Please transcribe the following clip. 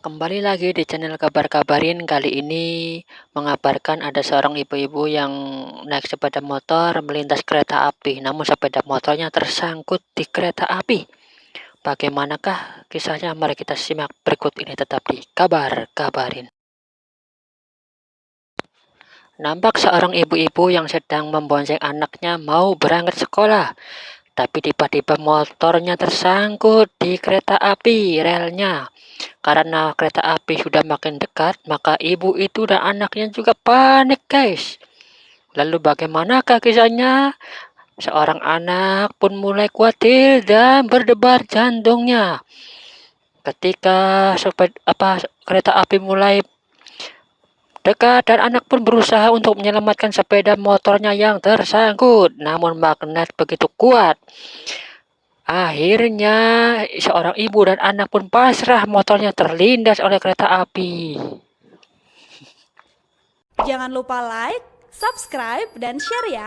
Kembali lagi di channel Kabar Kabarin. Kali ini mengabarkan ada seorang ibu-ibu yang naik sepeda motor melintas kereta api, namun sepeda motornya tersangkut di kereta api. Bagaimanakah kisahnya? Mari kita simak berikut ini tetap di Kabar Kabarin. Nampak seorang ibu-ibu yang sedang membonceng anaknya mau berangkat sekolah. Tapi tiba-tiba motornya tersangkut di kereta api relnya. Karena kereta api sudah makin dekat, maka ibu itu dan anaknya juga panik, guys. Lalu bagaimanakah kisahnya? Seorang anak pun mulai khawatir dan berdebar jantungnya. Ketika sepeda, apa kereta api mulai dekat dan anak pun berusaha untuk menyelamatkan sepeda motornya yang tersangkut, namun magnet begitu kuat Akhirnya seorang ibu dan anak pun pasrah motornya terlindas oleh kereta api. Jangan lupa like, subscribe, dan share ya.